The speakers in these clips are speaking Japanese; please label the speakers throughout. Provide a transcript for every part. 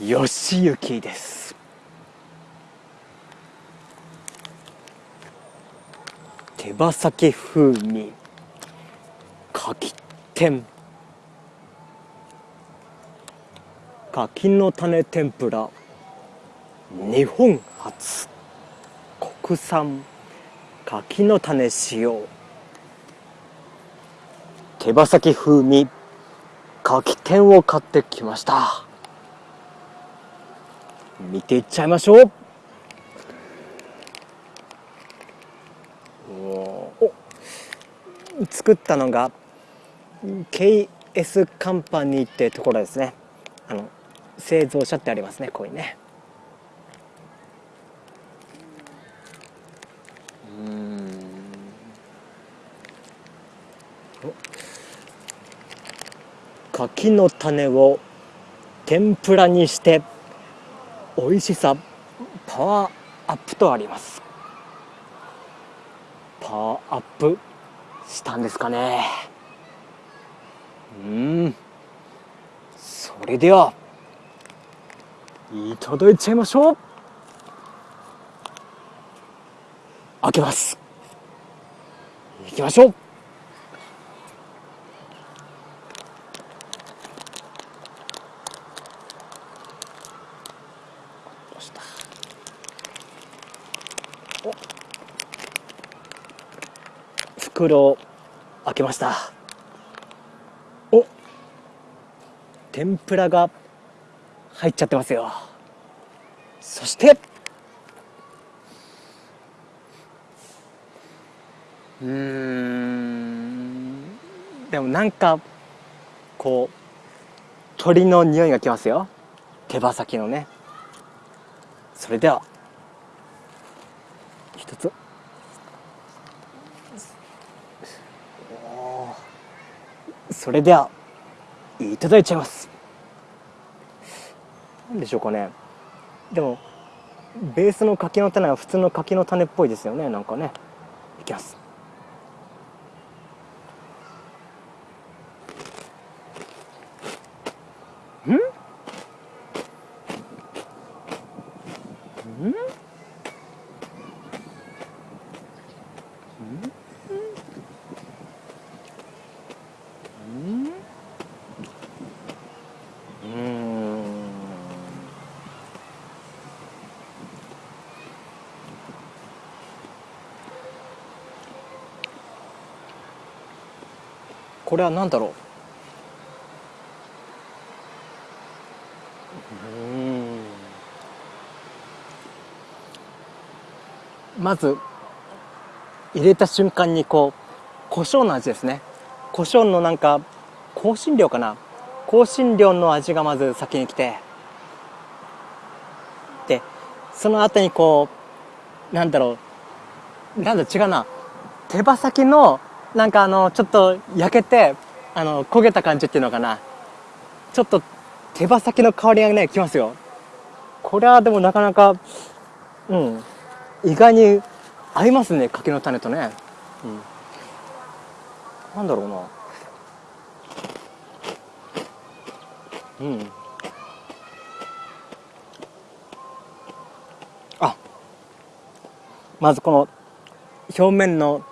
Speaker 1: よしゆきです。手羽先風味柿天。柿の種天ぷら日本初。国産柿の種使用手羽先風味柿天を買ってきました。見ていっちゃいましょう。お。作ったのが KS カンパニーってところですね。あの製造者ってありますねこういうね。うん。柿の種を天ぷらにして美味しさパワーアップとあります。パワーアップしたんですかね。うん。それではいただいちゃいましょう。開けます。いきましょう。お。袋を開けました。お。天ぷらが入っちゃってますよ。そして。うん。でもなんかこう鳥の匂いがきますよ。手羽先のね。それでは。一つ。それではいただいちゃいます。何でしょうかね。でもベースの柿の種は普通の柿の種っぽいですよね。なんかね。いきます。んこれは何だろう？まず入れた瞬間にこう胡椒の味ですね。胡椒のなんか香辛料かな。香辛料の味がまず先に来て。でその後にこうなんだろう。なんだ違うな。手羽先のなんかあのちょっと焼けてあの焦げた感じっていうのかな。ちょっと手羽先の香りがねきますよ。これはでもなかなかうん。意外に合いますね柿の種とね、うん、なんだろうな。うん。あまずこの表面の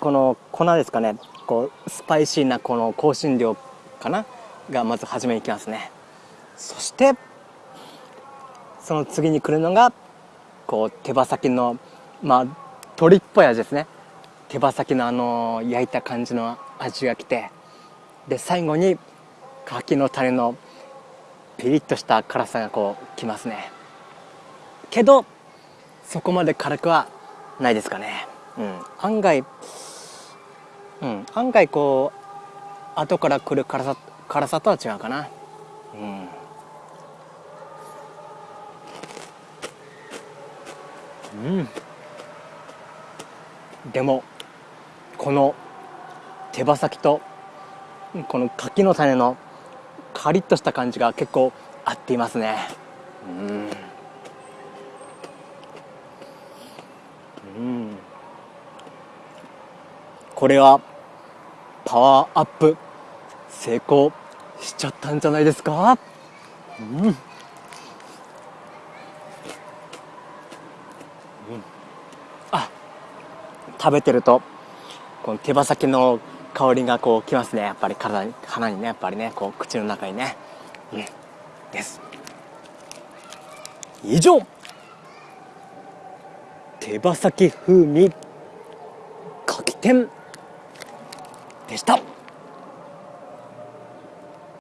Speaker 1: この粉ですかね。こうスパイシーなこの香辛料かな？がまず初めにきますね。そしてその次に来るのがこう手羽先のまあ鶏っぽい味ですね。手羽先のあの焼いた感じの味がきてで最後に柿の種のピリッとした辛さがこうきますね。けどそこまで辛くはないですかね。うん。案外うん。案外こう後から来る辛さ辛さとは違うかな。うん。うん。でもこの手羽先とこの柿の種のカリッとした感じが結構合っていますね。うん。うん。これはパワーアップ成功しちゃったんじゃないですか？うん。食べてるとこの手羽先の香りがこうきますね。やっぱり体に鼻にねやっぱりねこう口の中にね。うん。です。以上。手羽先風味かき天。でした。